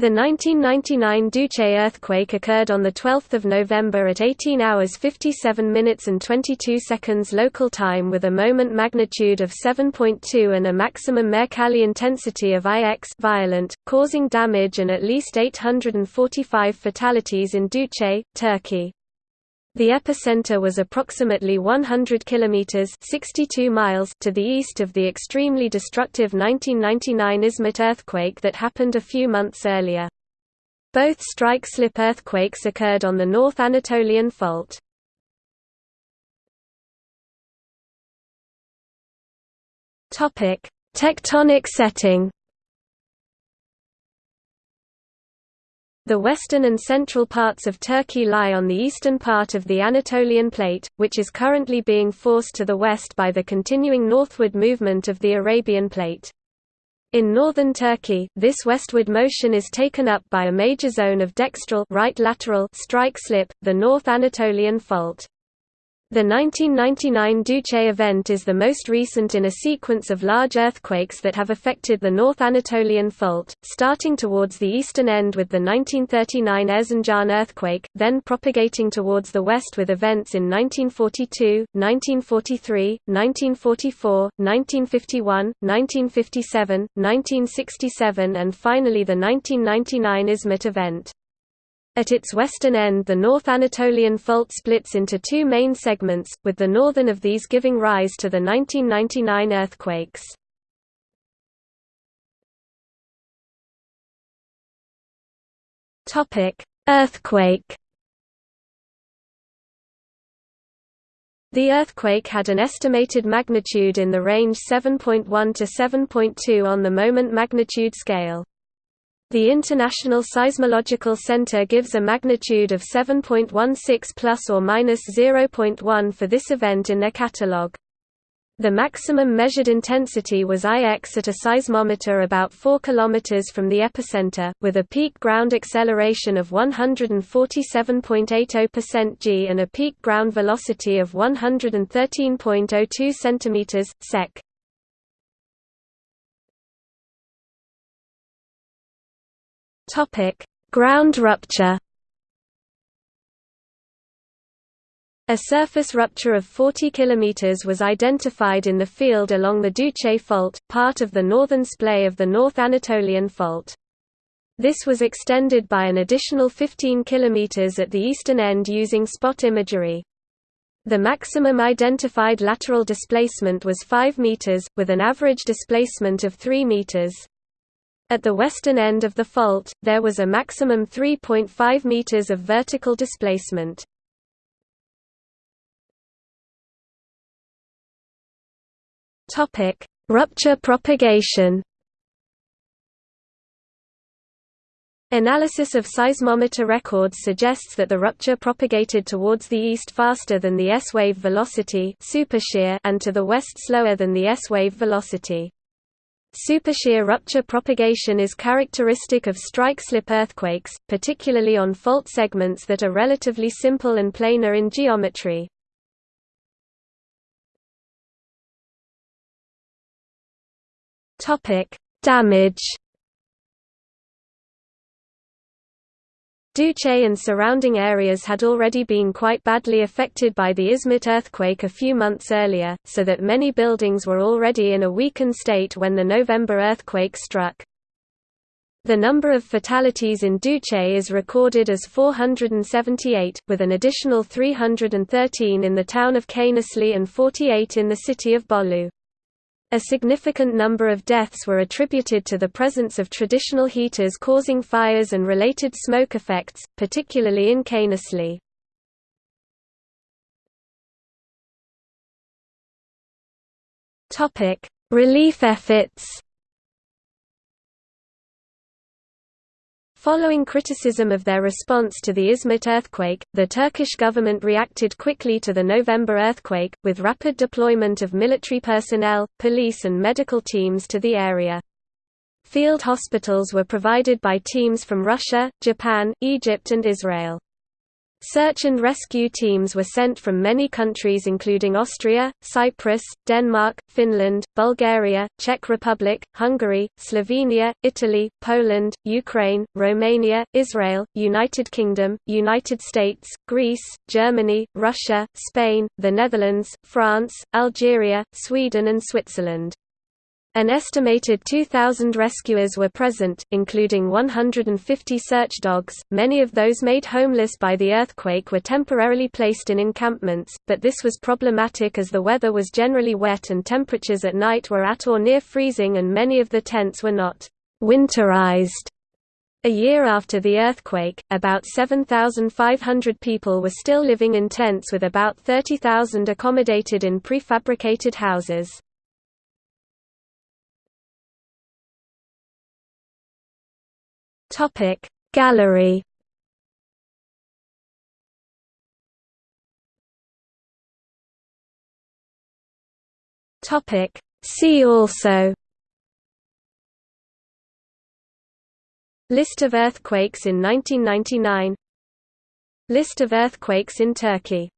The 1999 Düzce earthquake occurred on 12 November at 18 hours 57 minutes and 22 seconds local time with a moment magnitude of 7.2 and a maximum Mercalli intensity of IX violent, causing damage and at least 845 fatalities in Düzce, Turkey. The epicenter was approximately 100 kilometers (62 miles) to the east of the extremely destructive 1999 Izmit earthquake that happened a few months earlier. Both strike-slip earthquakes occurred on the North Anatolian Fault. Topic: Tectonic setting. The western and central parts of Turkey lie on the eastern part of the Anatolian Plate, which is currently being forced to the west by the continuing northward movement of the Arabian Plate. In northern Turkey, this westward motion is taken up by a major zone of dextral right lateral strike slip, the North Anatolian Fault. The 1999 Düzce event is the most recent in a sequence of large earthquakes that have affected the North Anatolian Fault, starting towards the eastern end with the 1939 Erzincan earthquake, then propagating towards the west with events in 1942, 1943, 1944, 1951, 1957, 1967 and finally the 1999 Izmit event. At its western end the North Anatolian Fault splits into two main segments, with the northern of these giving rise to the 1999 earthquakes. Earthquake The earthquake had an estimated magnitude in the range 7.1 to 7.2 on the moment magnitude scale. The International Seismological Center gives a magnitude of 7.16 plus or minus 0.1 for this event in their catalogue. The maximum measured intensity was IX at a seismometer about 4 km from the epicenter, with a peak ground acceleration of 147.80% g and a peak ground velocity of 113.02 cm, sec. Topic: Ground rupture. A surface rupture of 40 km was identified in the field along the Düzce Fault, part of the northern splay of the North Anatolian Fault. This was extended by an additional 15 km at the eastern end using spot imagery. The maximum identified lateral displacement was 5 m, with an average displacement of 3 meters. At the western end of the fault, there was a maximum 3.5 meters of vertical displacement. Topic: Rupture propagation. Analysis of seismometer records suggests that the rupture propagated towards the east faster than the S-wave velocity and to the west slower than the S-wave velocity. Supershear rupture propagation is characteristic of strike-slip earthquakes, particularly on fault segments that are relatively simple and planar in geometry. Damage Düzce and surrounding areas had already been quite badly affected by the Izmit earthquake a few months earlier, so that many buildings were already in a weakened state when the November earthquake struck. The number of fatalities in Düzce is recorded as 478, with an additional 313 in the town of Kaynaşlı and 48 in the city of Bolu. A significant number of deaths were attributed to the presence of traditional heaters causing fires and related smoke effects, particularly in Kaynaşlı. Relief efforts Following criticism of their response to the Izmit earthquake, the Turkish government reacted quickly to the November earthquake, with rapid deployment of military personnel, police and medical teams to the area. Field hospitals were provided by teams from Russia, Japan, Egypt and Israel. Search and rescue teams were sent from many countries including Austria, Cyprus, Denmark, Finland, Bulgaria, Czech Republic, Hungary, Slovenia, Italy, Poland, Ukraine, Romania, Israel, United Kingdom, United States, Greece, Germany, Russia, Spain, the Netherlands, France, Algeria, Sweden and Switzerland. An estimated 2,000 rescuers were present, including 150 search dogs. Many of those made homeless by the earthquake were temporarily placed in encampments, but this was problematic as the weather was generally wet and temperatures at night were at or near freezing and many of the tents were not winterized. A year after the earthquake, about 7,500 people were still living in tents with about 30,000 accommodated in prefabricated houses. Topic Gallery. Topic See also. List of earthquakes in 1999 List of earthquakes in Turkey